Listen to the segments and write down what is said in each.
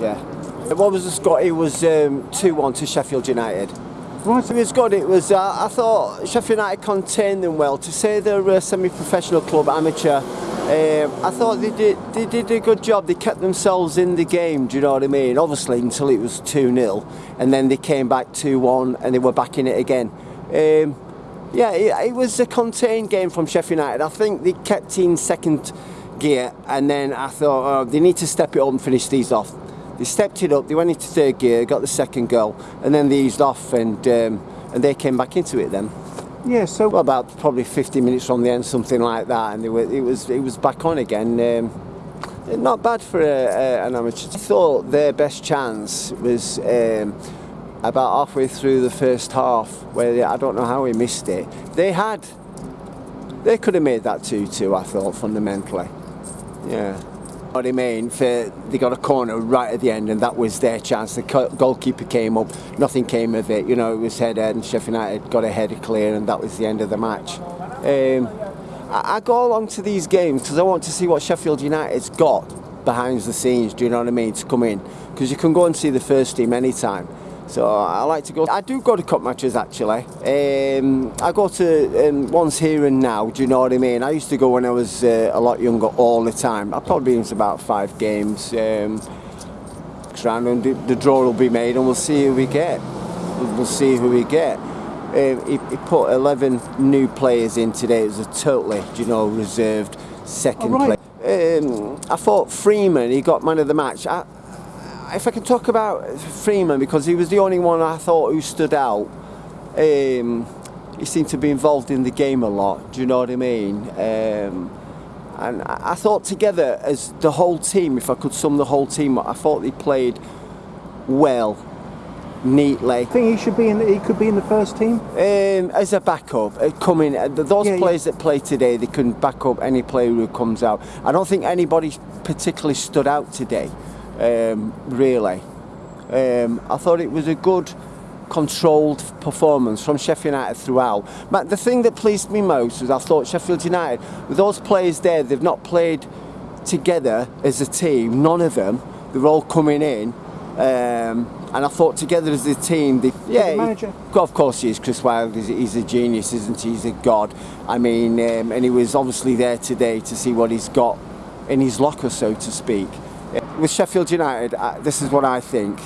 Yeah. What was the score? It was 2-1 um, to Sheffield United. Right. It was good. It was. Uh, I thought Sheffield United contained them well. To say they're a semi-professional club, amateur, um, I thought they did. They did a good job. They kept themselves in the game. Do you know what I mean? Obviously, until it was two 0 and then they came back two one, and they were back in it again. Um, yeah, it, it, was a contained game from Sheffield United. I think they kept in second gear, and then I thought oh, they need to step it up and finish these off. They stepped it up. They went into third gear, got the second goal, and then they eased off, and um, and they came back into it then. Yeah, so well, about probably 50 minutes from the end, something like that, and were, it was it was back on again. Um, not bad for a, a, an amateur. I thought their best chance was um, about halfway through the first half, where they, I don't know how we missed it. They had, they could have made that 2-2. I thought fundamentally, yeah what I mean? For, they got a corner right at the end, and that was their chance. The goalkeeper came up, nothing came of it. You know, it was head and Sheffield United got a header clear, and that was the end of the match. Um, I, I go along to these games because I want to see what Sheffield United's got behind the scenes. Do you know what I mean? To come in because you can go and see the first team anytime. So I like to go. I do go to cup matches actually. Um, I go to um, once here and now. Do you know what I mean? I used to go when I was uh, a lot younger all the time. I've probably been to about five games. Um, and the, the draw will be made, and we'll see who we get. We'll see who we get. Um, he, he, put 11 new players in today. It was a totally, you know, reserved second oh, right. play. Um, I thought Freeman, he got man of the match. I, if I can talk about Freeman because he was the only one I thought who stood out. Um, he seemed to be involved in the game a lot. Do you know what I mean? Um, and I, thought together as the whole team, if I could sum the whole team up, I thought they played well, neatly. I think he should be in. The, he could be in the first team um, as a backup. Uh, coming, uh, those yeah, players yeah. that play today, they can back up any player who comes out. I don't think anybody particularly stood out today um, really. Um, I thought it was a good controlled performance from Sheffield United throughout. But the thing that pleased me most was I thought Sheffield United, with those players there, they've not played together as a team, none of them. They're all coming in. Um, and I thought together as a team, they, yeah, the manager. He, of course he is. Chris Wilder, he's, he's, a genius, isn't he? He's a god. I mean, um, and he was obviously there today to see what he's got in his locker, so to speak. With Sheffield United, I, this is what I think.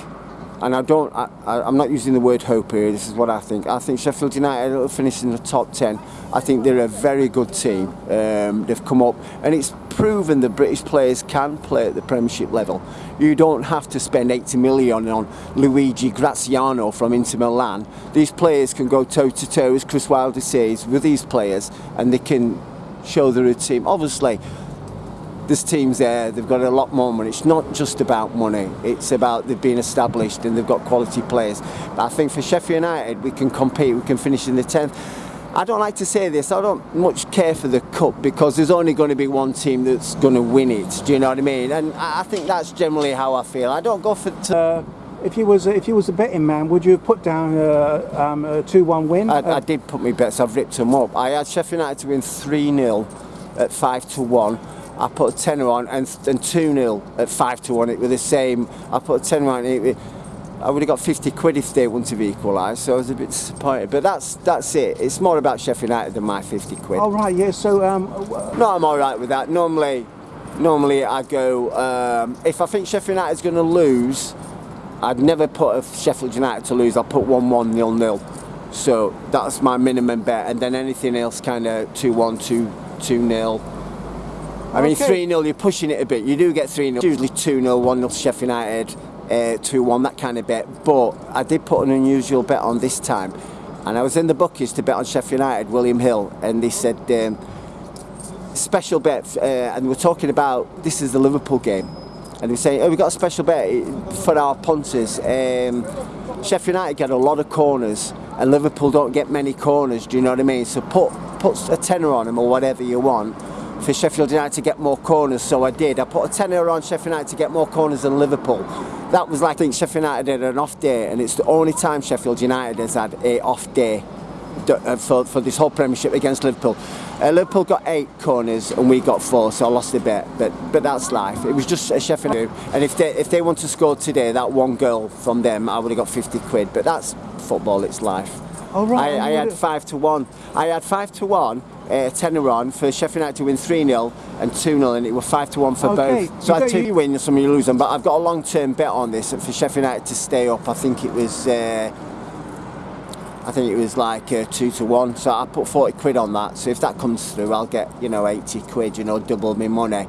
And I don't, I, I, I'm not using the word hope here, this is what I think. I think Sheffield United will finish in the top 10. I think they're a very good team. Um, they've come up and it's proven that British players can play at the Premiership level. You don't have to spend 80 million on Luigi Graziano from Inter Milan. These players can go toe to toe, as Chris Wilder says, with these players and they can show they're a team. Obviously, there's teams there, they've got a lot more money. It's not just about money, it's about they've been established and they've got quality players. But I think for Sheffield United, we can compete, we can finish in the 10th. I don't like to say this, I don't much care for the cup because there's only going to be one team that's going to win it, do you know what I mean? And I think that's generally how I feel. I don't go for... Uh, if you was if you was a betting man, would you have put down a, um, a 2-1 win? I, I, did put my bets, I've ripped them up. I had Sheffield United to win 3-0 at 5 to 1 I put a tenner on and, and 2 0 at 5 to 1. It was the same. I put a tenner on. It, I would have got 50 quid if they wouldn't have equalised, so I was a bit disappointed. But that's that's it. It's more about Sheffield United than my 50 quid. All right, yeah. So, um, no, I'm all right with that. Normally, normally I go, um, if I think Sheffield United's going to lose, I'd never put a Sheffield United to lose. I'll put 1 1 0 0. So that's my minimum bet, and then anything else kind of 2 1 2 2 0 I mean, 3 0, you're pushing it a bit. You do get 3 0, usually 2 0, 1 0 Sheffield United, uh, 2 1, that kind of bet. But I did put an unusual bet on this time. And I was in the bookies to bet on Sheffield United, William Hill, and they said, um, special bet, uh, and we're talking about this is the Liverpool game. And they say, oh, we've got a special bet for our punters. Um, Sheffield United get a lot of corners, and Liverpool don't get many corners, do you know what I mean? So put, put a tenner on them or whatever you want for Sheffield United to get more corners, so I did. I put a tenner on Sheffield United to get more corners than Liverpool. That was like, I think Sheffield United had an off day, and it's the only time Sheffield United has had a off day uh, for, for this whole Premiership against Liverpool. Uh, Liverpool got eight corners and we got four, so I lost a bit. But but that's life. It was just a Sheffield. And if they if they want to score today, that one goal from them, I would have got 50 quid. But that's football. It's life. Oh, right. I, I had five to one. I had five to one. Uh, tenner on for Sheffield United to win 3 0 and 2 0, and it was 5 to 1 for Okay, both. So you I had two you- win, some you lose them. But I've got a long term bet on this for Sheffield United to stay up. I think it was. Uh, I think it was like uh, two to one, so I put 40 quid on that. So if that comes through, I'll get, you know, 80 quid, you know, double my money.